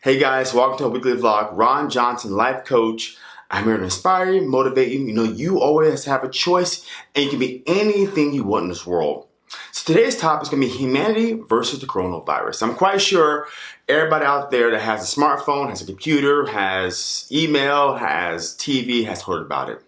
Hey guys, welcome to a weekly vlog. Ron Johnson, life coach. I'm here to inspire you, motivate you. You know, you always have a choice and you can be anything you want in this world. So today's topic is going to be humanity versus the coronavirus. I'm quite sure everybody out there that has a smartphone, has a computer, has email, has TV, has heard about it.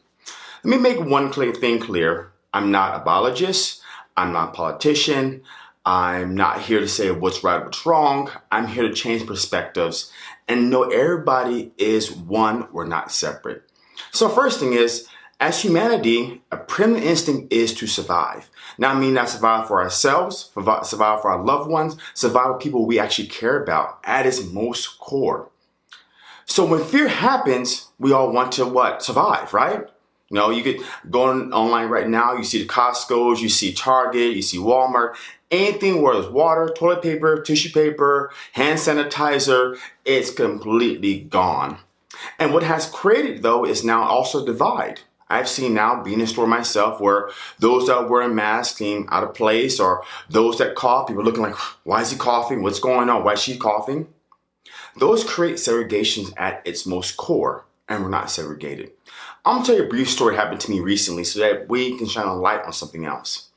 Let me make one thing clear. I'm not a biologist. I'm not a politician. I'm not here to say what's right, what's wrong. I'm here to change perspectives and know everybody is one, we're not separate. So first thing is, as humanity, a primitive instinct is to survive. Now, I mean not survive for ourselves, survive for our loved ones, survive with people we actually care about at its most core. So when fear happens, we all want to what? Survive, right? You know, you could go on online right now, you see the Costco's, you see Target, you see Walmart, anything where there's water, toilet paper, tissue paper, hand sanitizer, it's completely gone. And what has created though is now also divide. I've seen now being in a store myself where those that wearing masks seem out of place or those that cough, people looking like, why is he coughing? What's going on? Why is she coughing? Those create segregations at its most core and we're not segregated. I'm gonna tell you a brief story happened to me recently so that we can shine a light on something else.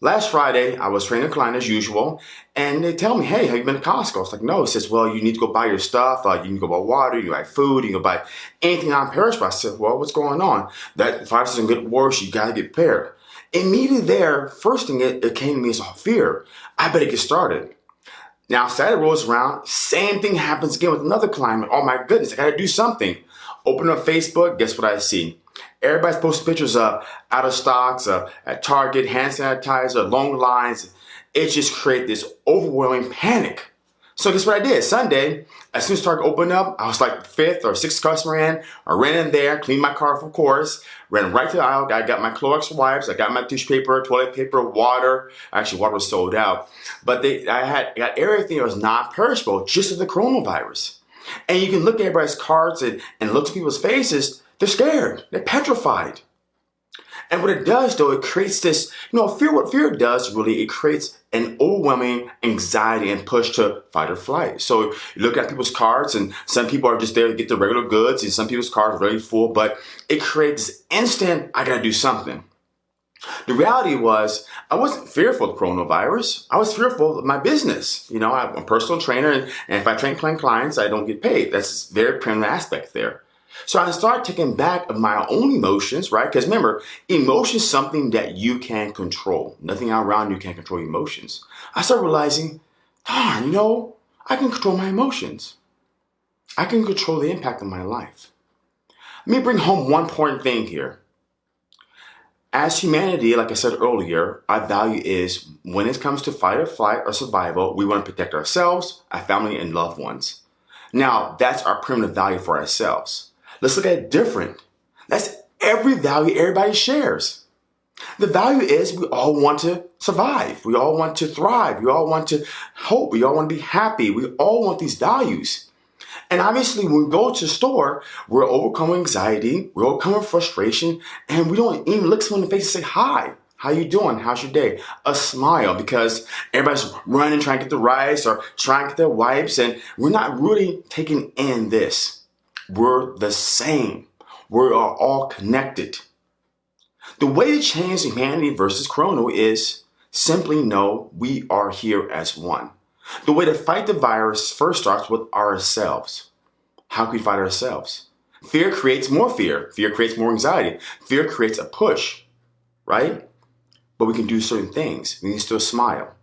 Last Friday, I was training a client as usual, and they tell me, hey, have you been to Costco? I was like, no. He says, well, you need to go buy your stuff. Uh, you can go buy water, you buy food, you can buy anything non-perishable. I said, well, what's going on? That virus doesn't get worse, you gotta get prepared. Immediately there, first thing it, it came to me is fear. I better get started. Now, Saturday rolls around, same thing happens again with another client. Oh my goodness, I gotta do something. Open up Facebook, guess what I see? Everybody's posting pictures of out of stocks, of at Target, hand sanitizer, long lines. It just created this overwhelming panic. So guess what I did? Sunday, as soon as Target opened up, I was like fifth or sixth customer in. I ran in there, cleaned my car, of course, ran right to the aisle. I got my Clorox wipes, I got my tissue paper, toilet paper, water. Actually, water was sold out. But they, I had got everything that was non-perishable just of the coronavirus. And you can look at everybody's cards and, and look at people's faces, they're scared, they're petrified. And what it does though, it creates this, you know, fear, what fear does really, it creates an overwhelming anxiety and push to fight or flight. So you look at people's cards and some people are just there to get the regular goods and some people's cards are really full, but it creates this instant, I gotta do something. The reality was I wasn't fearful of coronavirus. I was fearful of my business. You know, I'm a personal trainer and, if I train clients, I don't get paid. That's very primitive aspect there. So I started taking back of my own emotions, right? Because remember, emotion is something that you can control. Nothing around you can control emotions. I started realizing, darn, you know, I can control my emotions. I can control the impact of my life. Let me bring home one important thing here. As humanity, like I said earlier, our value is when it comes to fight or flight or survival, we want to protect ourselves, our family, and loved ones. Now, that's our primitive value for ourselves. Let's look at it different. That's every value everybody shares. The value is we all want to survive. We all want to thrive. We all want to hope. We all want to be happy. We all want these values. And obviously when we go to store, we're overcoming anxiety, we're overcoming frustration, and we don't even look someone in the face and say, hi, how you doing? How's your day? A smile because everybody's running, trying to get the rice or trying to get their wipes, and we're not really taking in this. We're the same. We are all connected. The way to change humanity versus Corona is simply know we are here as one. The way to fight the virus first starts with ourselves. How can we fight ourselves? Fear creates more fear. Fear creates more anxiety. Fear creates a push, right? But we can do certain things. We can still smile.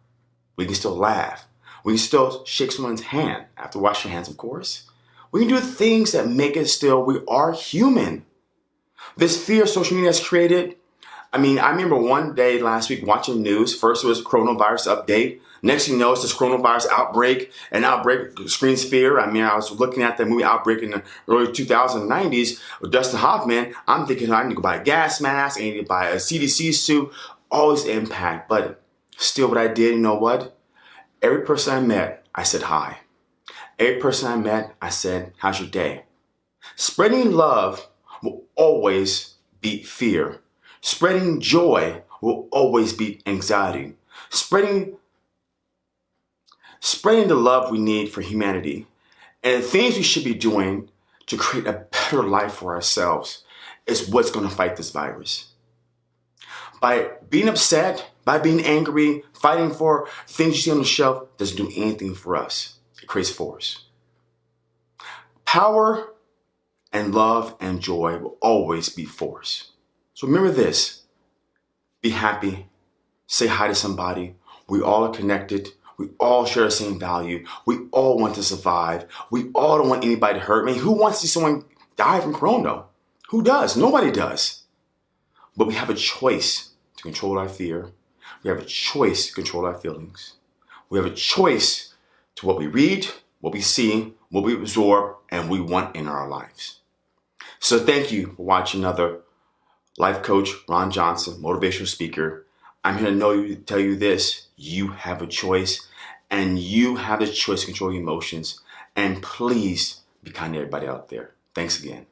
We can still laugh. We can still shake someone's hand after washing hands, of course. We can do things that make it still, we are human. This fear social media has created, I mean, I remember one day last week watching news. First it was coronavirus update. Next thing you know, it's this coronavirus outbreak. And outbreak screens fear. I mean, I was looking at the movie Outbreak in the early 2090s with Dustin Hoffman. I'm thinking I need to go buy a gas mask. I need to buy a CDC suit. Always impact. But still what I did, you know what? Every person I met, I said hi. Every person I met, I said, how's your day? Spreading love will always beat fear. Spreading joy will always beat anxiety. Spreading, spreading the love we need for humanity And the things we should be doing to create a better life for ourselves is what's going to fight this virus. By being upset, by being angry, fighting for things you see on the shelf doesn't do anything for us. It creates force. Power and love and joy will always be force. So remember this. Be happy. Say hi to somebody. We all are connected. We all share the same value. We all want to survive. We all don't want anybody to hurt. me. who wants to see someone die from corona? Who does? Nobody does. But we have a choice to control our fear. We have a choice to control our feelings. We have a choice to what we read, what we see, what we absorb, and we want in our lives. So thank you for watching another life coach, Ron Johnson, motivational speaker. I'm here to know you, tell you this, you have a choice and you have the choice to control your emotions. And please be kind to everybody out there. Thanks again.